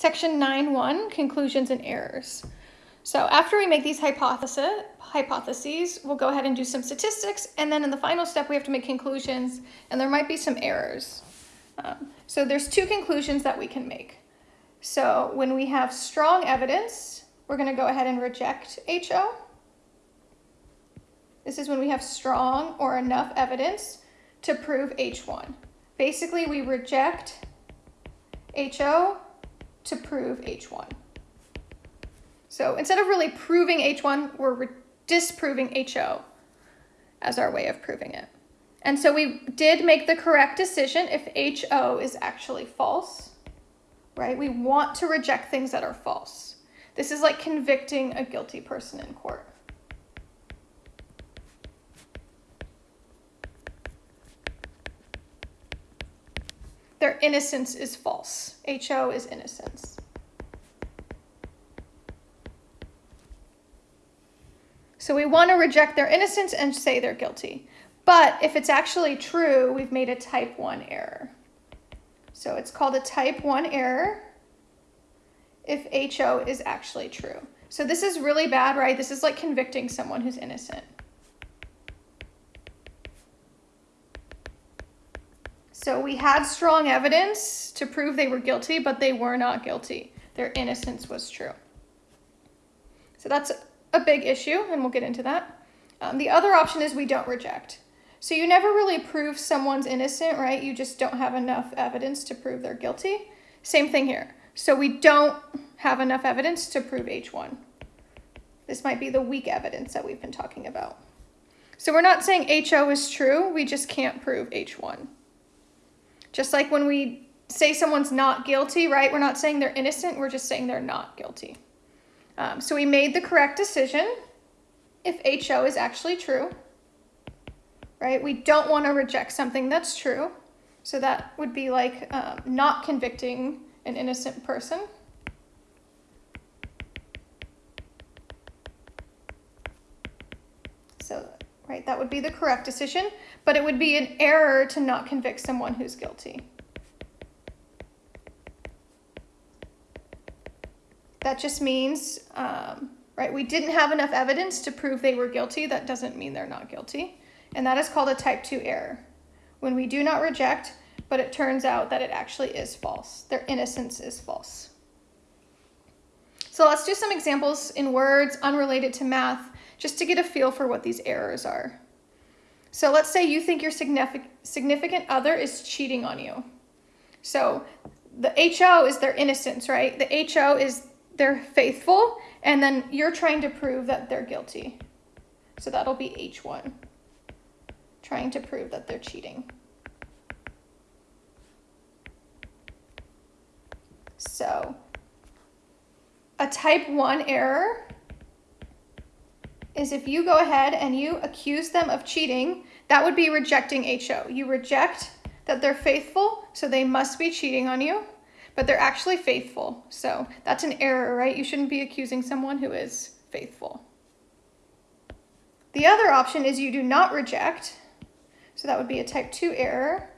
Section 9.1, conclusions and errors. So after we make these hypothesis, hypotheses, we'll go ahead and do some statistics, and then in the final step, we have to make conclusions, and there might be some errors. Um, so there's two conclusions that we can make. So when we have strong evidence, we're gonna go ahead and reject HO. This is when we have strong or enough evidence to prove H1. Basically, we reject HO to prove H1. So instead of really proving H1, we're disproving HO as our way of proving it. And so we did make the correct decision if HO is actually false, right? We want to reject things that are false. This is like convicting a guilty person in court. Their innocence is false. HO is innocence. So we want to reject their innocence and say they're guilty. But if it's actually true, we've made a type 1 error. So it's called a type 1 error if HO is actually true. So this is really bad, right? This is like convicting someone who's innocent. So we had strong evidence to prove they were guilty, but they were not guilty. Their innocence was true. So that's a big issue, and we'll get into that. Um, the other option is we don't reject. So you never really prove someone's innocent, right? You just don't have enough evidence to prove they're guilty. Same thing here. So we don't have enough evidence to prove H1. This might be the weak evidence that we've been talking about. So we're not saying HO is true, we just can't prove H1. Just like when we say someone's not guilty, right? We're not saying they're innocent, we're just saying they're not guilty. Um, so we made the correct decision if HO is actually true, right? We don't want to reject something that's true. So that would be like um, not convicting an innocent person. So, right, that would be the correct decision but it would be an error to not convict someone who's guilty. That just means, um, right, we didn't have enough evidence to prove they were guilty. That doesn't mean they're not guilty. And that is called a type 2 error. When we do not reject, but it turns out that it actually is false. Their innocence is false. So let's do some examples in words unrelated to math, just to get a feel for what these errors are. So let's say you think your significant other is cheating on you. So the HO is their innocence, right? The HO is they're faithful, and then you're trying to prove that they're guilty. So that'll be H1, trying to prove that they're cheating. So a type 1 error is if you go ahead and you accuse them of cheating, that would be rejecting HO. You reject that they're faithful, so they must be cheating on you, but they're actually faithful. So that's an error, right? You shouldn't be accusing someone who is faithful. The other option is you do not reject. So that would be a type 2 error.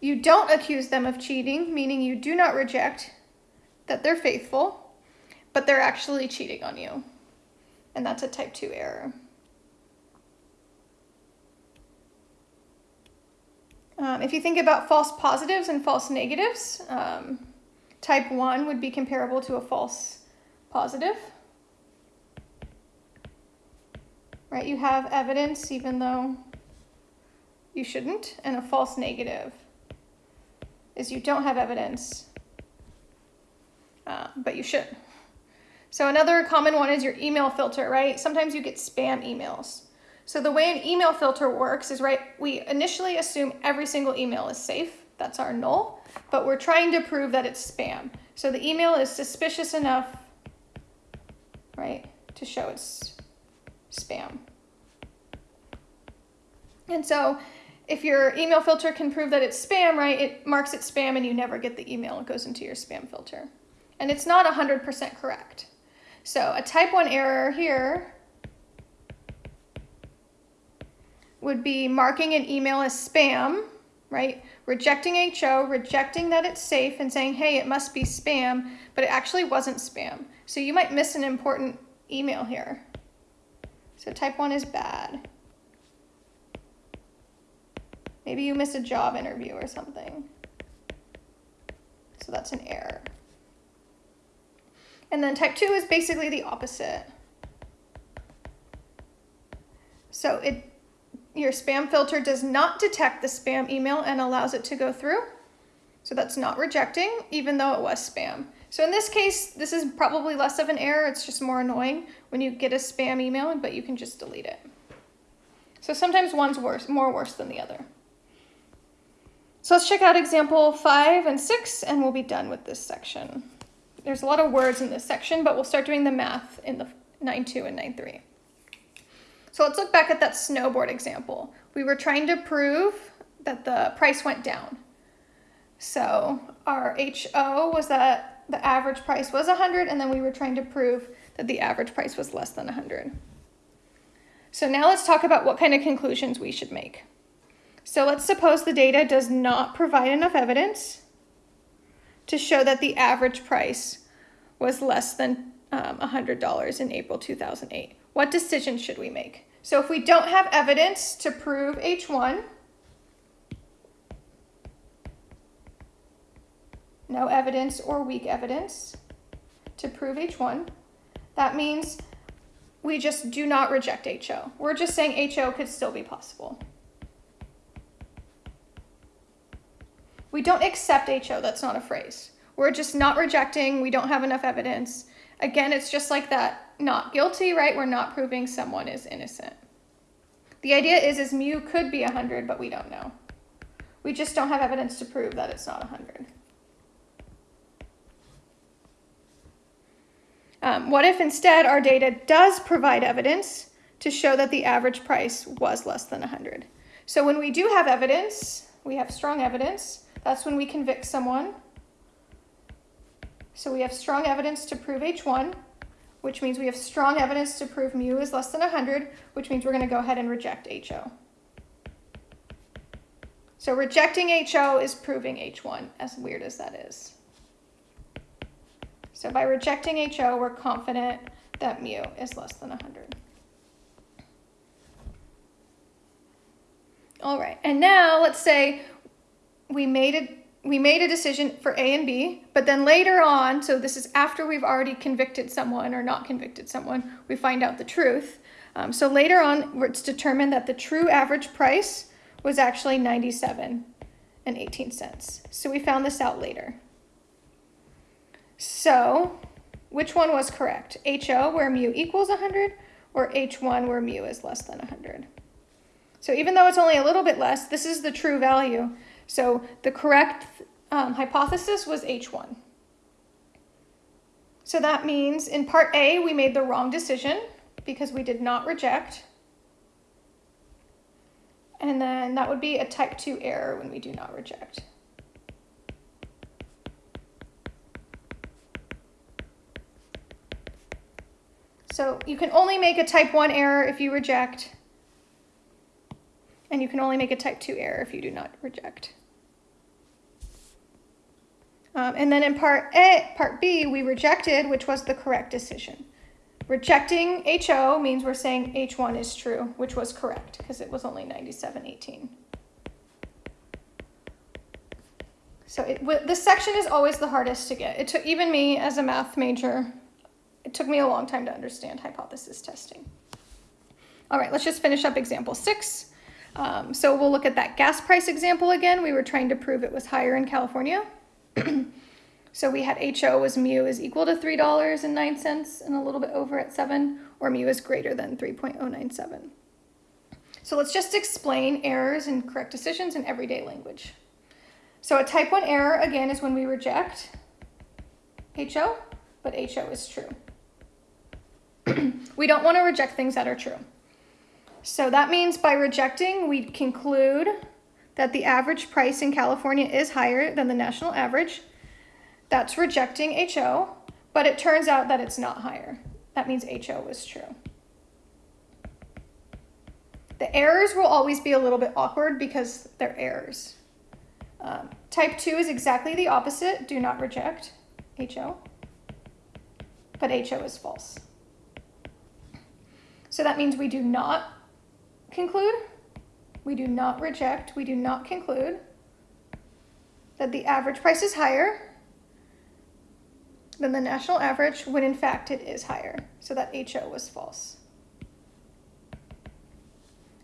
You don't accuse them of cheating, meaning you do not reject that they're faithful but they're actually cheating on you. And that's a type 2 error. Um, if you think about false positives and false negatives, um, type 1 would be comparable to a false positive. Right, you have evidence even though you shouldn't, and a false negative is you don't have evidence, uh, but you should. So another common one is your email filter, right? Sometimes you get spam emails. So the way an email filter works is, right, we initially assume every single email is safe. That's our null, but we're trying to prove that it's spam. So the email is suspicious enough, right, to show it's spam. And so if your email filter can prove that it's spam, right, it marks it spam and you never get the email. It goes into your spam filter. And it's not 100% correct. So a type 1 error here would be marking an email as spam, right? rejecting HO, rejecting that it's safe, and saying, hey, it must be spam, but it actually wasn't spam. So you might miss an important email here. So type one is bad. Maybe you miss a job interview or something. So that's an error. And then type two is basically the opposite. So it your spam filter does not detect the spam email and allows it to go through. So that's not rejecting, even though it was spam. So in this case, this is probably less of an error. It's just more annoying when you get a spam email, but you can just delete it. So sometimes one's worse, more worse than the other. So let's check out example five and six, and we'll be done with this section. There's a lot of words in this section, but we'll start doing the math in the 9.2 and 9.3. So let's look back at that snowboard example. We were trying to prove that the price went down. So our HO was that the average price was 100 and then we were trying to prove that the average price was less than 100. So now let's talk about what kind of conclusions we should make. So let's suppose the data does not provide enough evidence to show that the average price was less than um, $100 in April 2008. What decision should we make? So if we don't have evidence to prove H1, no evidence or weak evidence to prove H1, that means we just do not reject HO. We're just saying HO could still be possible. We don't accept HO, that's not a phrase. We're just not rejecting, we don't have enough evidence. Again, it's just like that not guilty, right? We're not proving someone is innocent. The idea is, is mu could be 100, but we don't know. We just don't have evidence to prove that it's not 100. Um, what if instead our data does provide evidence to show that the average price was less than 100? So when we do have evidence, we have strong evidence, that's when we convict someone. So we have strong evidence to prove H1 which means we have strong evidence to prove mu is less than 100, which means we're going to go ahead and reject HO. So rejecting HO is proving H1, as weird as that is. So by rejecting HO, we're confident that mu is less than 100. All right, and now let's say we made it we made a decision for A and B, but then later on, so this is after we've already convicted someone or not convicted someone, we find out the truth. Um, so later on, it's determined that the true average price was actually 97 and 18 cents. So we found this out later. So which one was correct? HO where mu equals 100 or H1 where mu is less than 100? So even though it's only a little bit less, this is the true value. So the correct um, hypothesis was H1. So that means in part A, we made the wrong decision because we did not reject. And then that would be a type 2 error when we do not reject. So you can only make a type 1 error if you reject, and you can only make a type 2 error if you do not reject. Um, and then in part A, part B, we rejected, which was the correct decision. Rejecting HO means we're saying H1 is true, which was correct because it was only 97.18. So it, this section is always the hardest to get. It took even me as a math major, it took me a long time to understand hypothesis testing. All right, let's just finish up example six. Um, so we'll look at that gas price example again. We were trying to prove it was higher in California. So we had HO was mu is equal to $3.09 and a little bit over at 7, or mu is greater than 3.097. So let's just explain errors and correct decisions in everyday language. So a type 1 error, again, is when we reject HO, but HO is true. we don't want to reject things that are true. So that means by rejecting, we conclude that the average price in California is higher than the national average. That's rejecting HO, but it turns out that it's not higher. That means HO was true. The errors will always be a little bit awkward because they're errors. Um, type 2 is exactly the opposite. Do not reject HO. But HO is false. So that means we do not conclude, we do not reject, we do not conclude that the average price is higher than the national average when in fact it is higher. So that HO was false.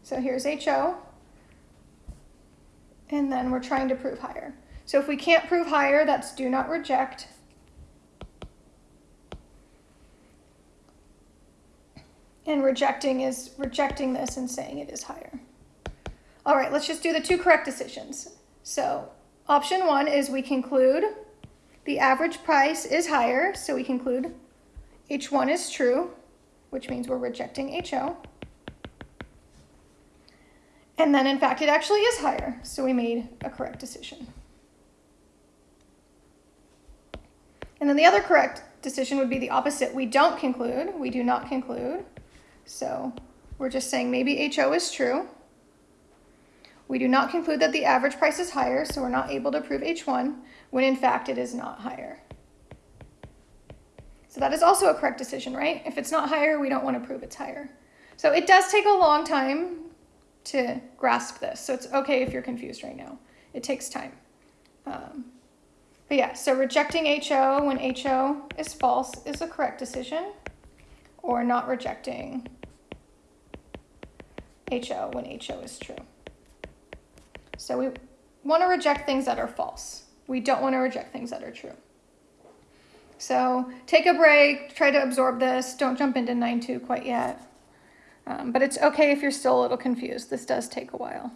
So here's HO. And then we're trying to prove higher. So if we can't prove higher, that's do not reject. And rejecting is rejecting this and saying it is higher. All right, let's just do the two correct decisions. So option one is we conclude the average price is higher, so we conclude H1 is true, which means we're rejecting HO. And then in fact, it actually is higher, so we made a correct decision. And then the other correct decision would be the opposite. We don't conclude, we do not conclude. So we're just saying maybe HO is true. We do not conclude that the average price is higher, so we're not able to prove H1, when in fact it is not higher. So that is also a correct decision, right? If it's not higher, we don't want to prove it's higher. So it does take a long time to grasp this. So it's okay if you're confused right now. It takes time. Um, but yeah, so rejecting HO when HO is false is a correct decision, or not rejecting HO when HO is true. So we want to reject things that are false. We don't want to reject things that are true. So take a break, try to absorb this. Don't jump into 9-2 quite yet. Um, but it's okay if you're still a little confused. This does take a while.